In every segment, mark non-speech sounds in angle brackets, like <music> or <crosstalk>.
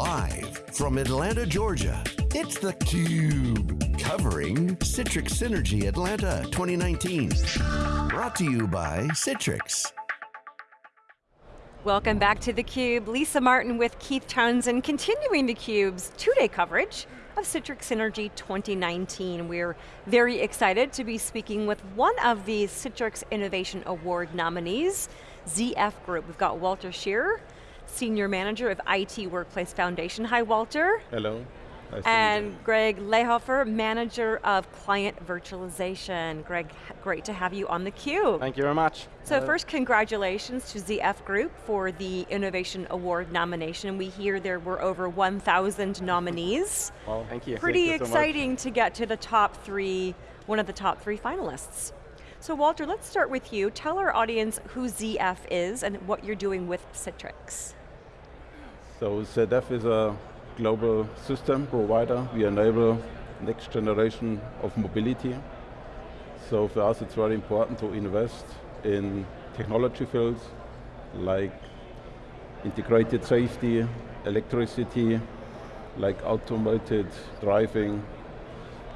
Live from Atlanta, Georgia, it's theCUBE. Covering Citrix Synergy Atlanta 2019. Brought to you by Citrix. Welcome back to theCUBE. Lisa Martin with Keith Townsend, continuing theCUBE's two-day coverage of Citrix Synergy 2019. We're very excited to be speaking with one of the Citrix Innovation Award nominees, ZF Group. We've got Walter Scheer, Senior Manager of IT Workplace Foundation. Hi Walter. Hello. Nice and Greg Lehhofer, Manager of Client Virtualization. Greg, great to have you on theCUBE. Thank you very much. So Hello. first, congratulations to ZF Group for the Innovation Award nomination. We hear there were over 1,000 nominees. Well, thank you. Pretty thank you exciting so to get to the top three, one of the top three finalists. So Walter, let's start with you. Tell our audience who ZF is and what you're doing with Citrix. So ZF is a global system provider. We enable next generation of mobility. So for us it's very important to invest in technology fields like integrated safety, electricity, like automated driving.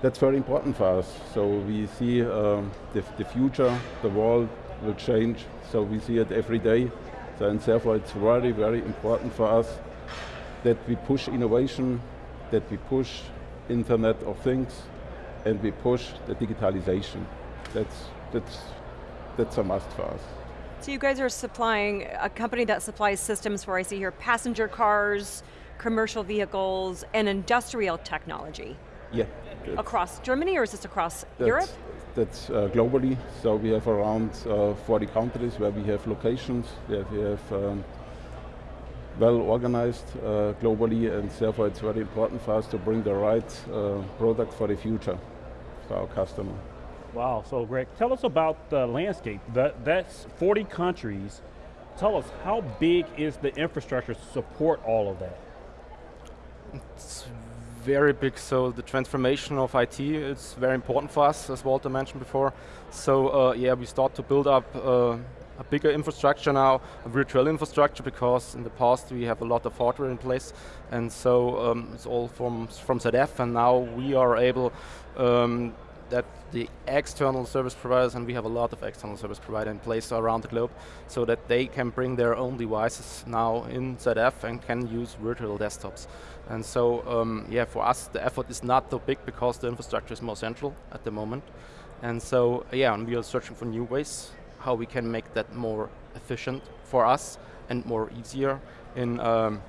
That's very important for us. So we see um, the, the future, the world will change, so we see it every day. So and therefore it's very, very important for us that we push innovation, that we push Internet of Things, and we push the digitalization. That's, that's, that's a must for us. So you guys are supplying, a company that supplies systems for, I see here, passenger cars, commercial vehicles, and industrial technology. Yeah. Across Germany, or is this across that's, Europe? That's uh, globally, so we have around uh, 40 countries where we have locations, where we have um, well organized uh, globally and therefore it's very important for us to bring the right uh, product for the future for our customer. Wow, so Greg, tell us about the landscape. That, that's 40 countries. Tell us, how big is the infrastructure to support all of that? It's very big, so the transformation of IT is very important for us, as Walter mentioned before. So uh, yeah, we start to build up uh, a bigger infrastructure now, a virtual infrastructure, because in the past we have a lot of hardware in place, and so um, it's all from, from ZF, and now we are able um, that the external service providers, and we have a lot of external service providers in place around the globe, so that they can bring their own devices now in ZF and can use virtual desktops. And so, um, yeah, for us, the effort is not so big because the infrastructure is more central at the moment. And so, yeah, and we are searching for new ways how we can make that more efficient for us and more easier in um,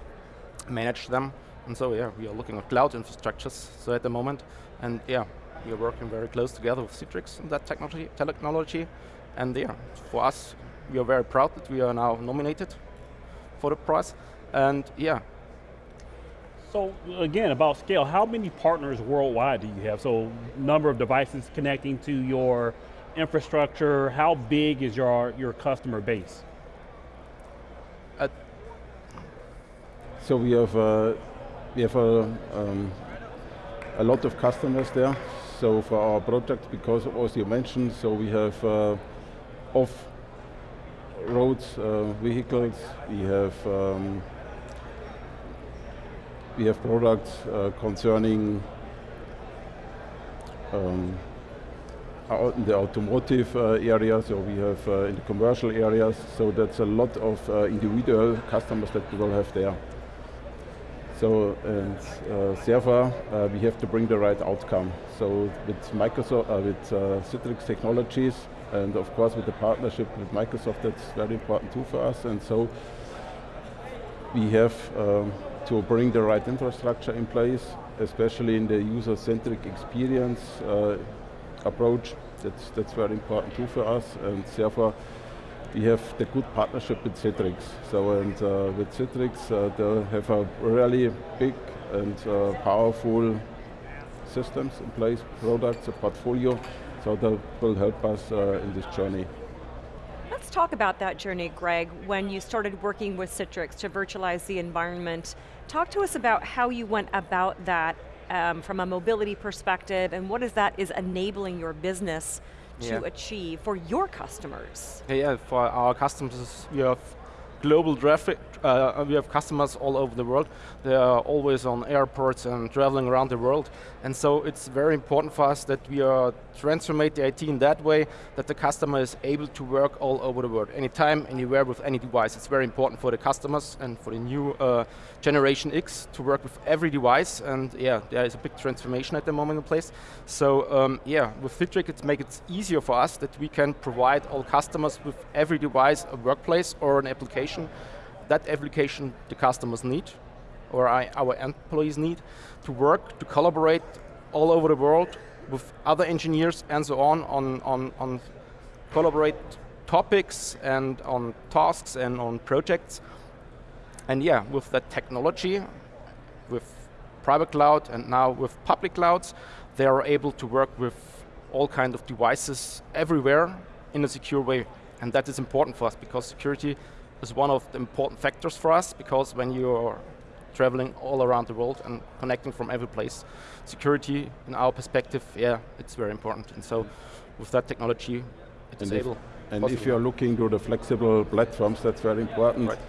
manage them. And so yeah, we are looking at cloud infrastructures so at the moment. And yeah, we are working very close together with Citrix in that technology, technology. And yeah, for us, we are very proud that we are now nominated for the prize. And yeah. So again, about scale, how many partners worldwide do you have? So number of devices connecting to your infrastructure? How big is your, your customer base? Uh, so we have, uh, we have a, um, a lot of customers there. So for our project, because as you mentioned, so we have uh, off roads uh, vehicles, we have um, we have products uh, concerning um, in the automotive uh, area, so we have uh, in the commercial areas, so that's a lot of uh, individual customers that we will have there. So, and uh, therefore, uh, we have to bring the right outcome. So with Microsoft, uh, with Citrix Technologies, and of course with the partnership with Microsoft, that's very important too for us. And so we have um, to bring the right infrastructure in place, especially in the user-centric experience approach. That's, that's very important too for us, and therefore we have the good partnership with Citrix. So, and uh, with Citrix, uh, they have a really big and uh, powerful systems in place, products, a portfolio, so that will help us uh, in this journey. Let's talk about that journey, Greg, when you started working with Citrix to virtualize the environment. Talk to us about how you went about that um, from a mobility perspective, and what is that is enabling your business to yeah. achieve for your customers? Yeah, for our customers, we have global traffic. Uh, we have customers all over the world. They are always on airports and traveling around the world. And so it's very important for us that we are transformate the IT in that way that the customer is able to work all over the world, anytime, anywhere, with any device. It's very important for the customers and for the new uh, Generation X to work with every device. And yeah, there is a big transformation at the moment in place. So um, yeah, with Citrix, it makes it easier for us that we can provide all customers with every device a workplace or an application that application the customers need, or I, our employees need, to work, to collaborate all over the world with other engineers and so on, on, on, on collaborate topics and on tasks and on projects. And yeah, with that technology, with private cloud and now with public clouds, they are able to work with all kinds of devices everywhere in a secure way. And that is important for us because security is one of the important factors for us because when you're traveling all around the world and connecting from every place, security, in our perspective, yeah, it's very important. And so with that technology, it's and able. If, and if you're looking to the flexible platforms, that's very important. Right.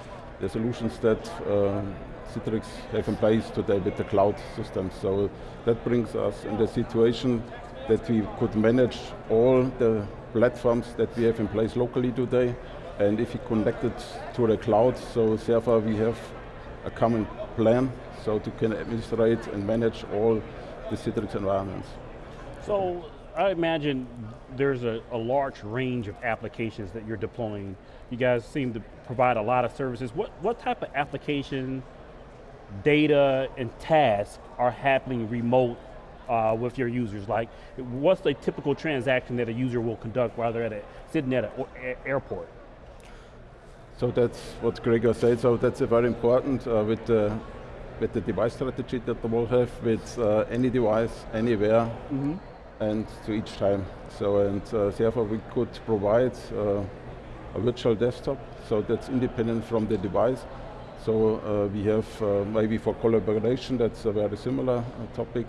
The solutions that uh, Citrix have in place today with the cloud systems. So that brings us in the situation that we could manage all the platforms that we have in place locally today and if you connect it to the cloud, so therefore we have a common plan, so to can administrate and manage all the Citrix environments. So I imagine there's a, a, large range of applications that you're deploying. You guys seem to provide a lot of services. What, what type of application, data, and tasks are happening remote uh, with your users? Like, what's the typical transaction that a user will conduct while they're at a, sitting at an airport? So that's what Gregor said, so that's very important uh, with, the, with the device strategy that we will have with uh, any device, anywhere, mm -hmm. and to each time. So, and uh, therefore we could provide uh, a virtual desktop, so that's independent from the device. So uh, we have, uh, maybe for collaboration, that's a very similar topic.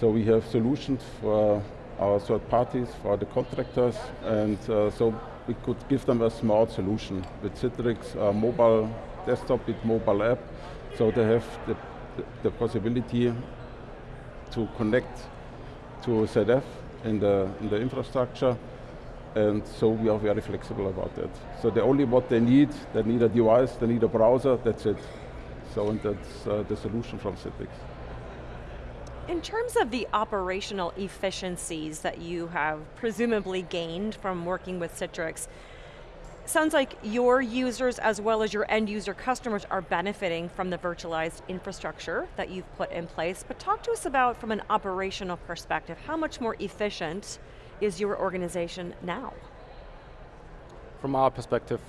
So we have solutions for our third parties, for the contractors, and so we could give them a smart solution with Citrix, a mobile desktop with mobile app, so they have the, the, possibility to connect to ZF in the, in the infrastructure, and so we are very flexible about that. So the only what they need, they need a device, they need a browser, that's it. So and that's uh, the solution from Citrix. In terms of the operational efficiencies that you have presumably gained from working with Citrix, sounds like your users as well as your end user customers are benefiting from the virtualized infrastructure that you've put in place, but talk to us about from an operational perspective, how much more efficient is your organization now? From our perspective,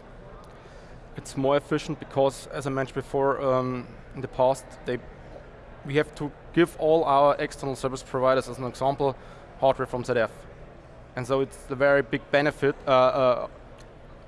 it's more efficient because, as I mentioned before, um, in the past, they we have to give all our external service providers, as an example, hardware from ZF. And so it's a very big benefit, uh, uh,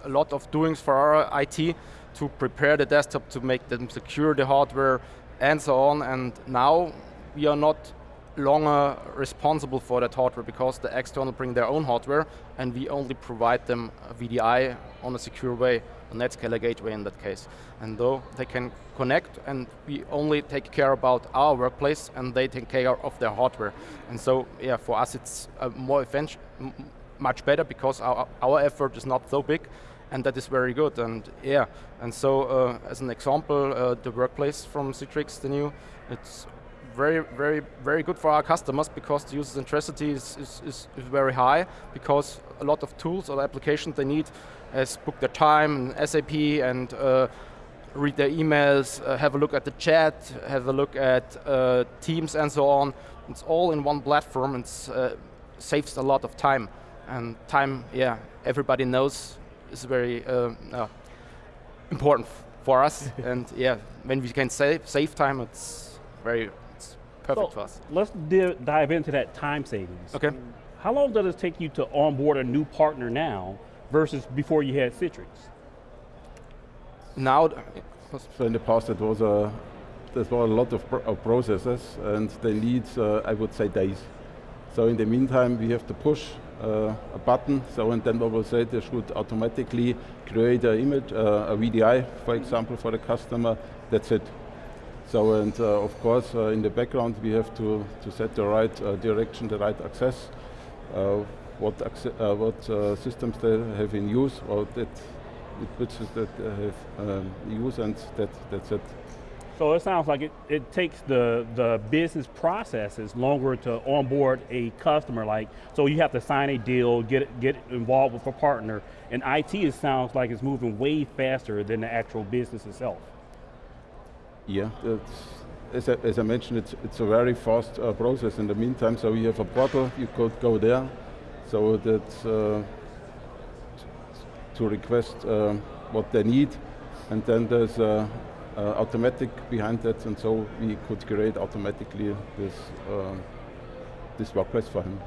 a lot of doings for our IT to prepare the desktop to make them secure the hardware and so on. And now we are not longer responsible for that hardware because the external bring their own hardware and we only provide them VDI on a secure way, a NetScaler gateway in that case. And though they can connect and we only take care about our workplace and they take care of their hardware. And so yeah, for us it's more much better because our, our effort is not so big and that is very good. And yeah, and so uh, as an example, uh, the workplace from Citrix, the new, it's very, very, very good for our customers because the user centricity is, is, is, is very high because a lot of tools or applications they need as book their time and SAP and uh, read their emails, uh, have a look at the chat, have a look at uh, Teams and so on. It's all in one platform and uh, saves a lot of time. And time, yeah, everybody knows is very uh, important for us. <laughs> and yeah, when we can save, save time, it's very perfect so for us. Let's dive into that time savings. Okay. How long does it take you to onboard a new partner now versus before you had Citrix? Now, so in the past it was a, there were a lot of, of processes and they need, uh, I would say, days. So in the meantime, we have to push uh, a button, so and then we will say they should automatically create an image, uh, a VDI, for example, for the customer. That's it. So and uh, of course, uh, in the background, we have to to set the right uh, direction, the right access, uh, what what systems they have in use, or that which that have um, use, and that that's it. So it sounds like it, it takes the, the business processes longer to onboard a customer. Like, so you have to sign a deal, get get involved with a partner, and IT it sounds like it's moving way faster than the actual business itself. Yeah, as I, as I, mentioned, it's, it's a very fast uh, process in the meantime, so you have a portal, you could go there, so that uh, to request uh, what they need, and then there's a, uh, automatic behind that, and so we could create automatically this, uh, this workplace for him.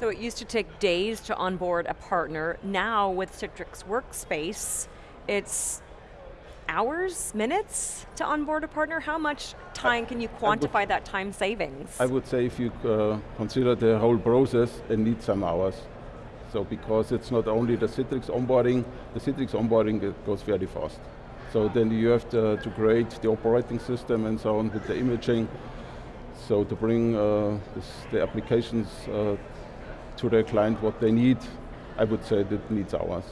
So it used to take days to onboard a partner. Now with Citrix Workspace, it's hours, minutes to onboard a partner? How much time can you quantify that time savings? I would say if you uh, consider the whole process, it needs some hours. So because it's not only the Citrix onboarding, the Citrix onboarding it goes very fast. So then you have to, to create the operating system and so on with the imaging. So to bring uh, this, the applications uh, to the client what they need, I would say that needs hours.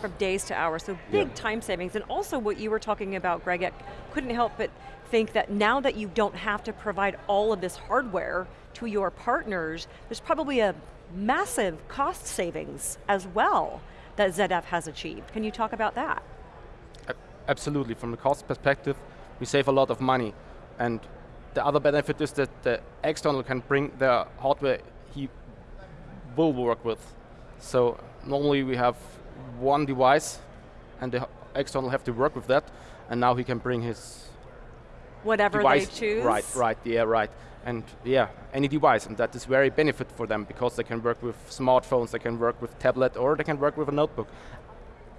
From days to hours, so big yeah. time savings. And also what you were talking about, Greg, I couldn't help but think that now that you don't have to provide all of this hardware to your partners, there's probably a massive cost savings as well that ZF has achieved. Can you talk about that? absolutely. From the cost perspective, we save a lot of money. And the other benefit is that the external can bring the hardware he will work with. So normally we have one device and the external have to work with that and now he can bring his whatever device. they choose. Right, right, yeah, right. And yeah, any device, and that is very benefit for them because they can work with smartphones, they can work with tablet, or they can work with a notebook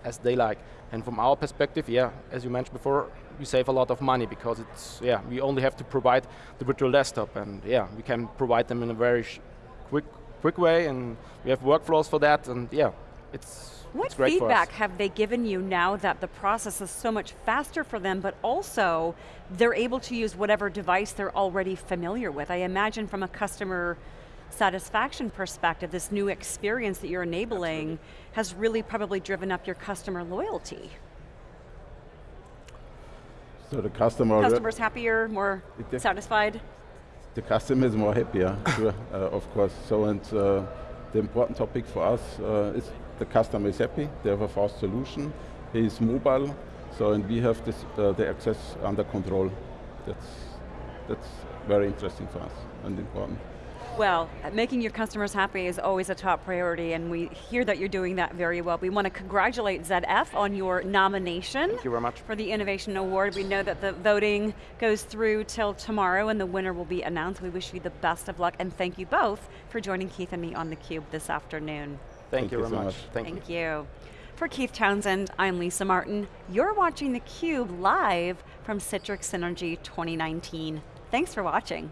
as they like. And from our perspective, yeah, as you mentioned before, we save a lot of money because it's, yeah, we only have to provide the virtual desktop and yeah, we can provide them in a very quick, quick way and we have workflows for that and yeah, it's what feedback have they given you now that the process is so much faster for them, but also they're able to use whatever device they're already familiar with? I imagine from a customer satisfaction perspective, this new experience that you're enabling Absolutely. has really probably driven up your customer loyalty. So the customer... Customers happier, more satisfied? The customer is more happier, sure, uh, of course. So and uh, the important topic for us uh, is the customer is happy, they have a fast solution, he is mobile, so and we have this, uh, the access under control. That's, that's very interesting for us and important. Well, making your customers happy is always a top priority and we hear that you're doing that very well. We want to congratulate ZF on your nomination. Thank you very much. For the Innovation Award. We know that the voting goes through till tomorrow and the winner will be announced. We wish you the best of luck and thank you both for joining Keith and me on theCUBE this afternoon. Thank, you, you very so much. much. Thank, Thank you. you. For Keith Townsend, I'm Lisa Martin. You're watching theCUBE live from Citrix Synergy 2019. Thanks for watching.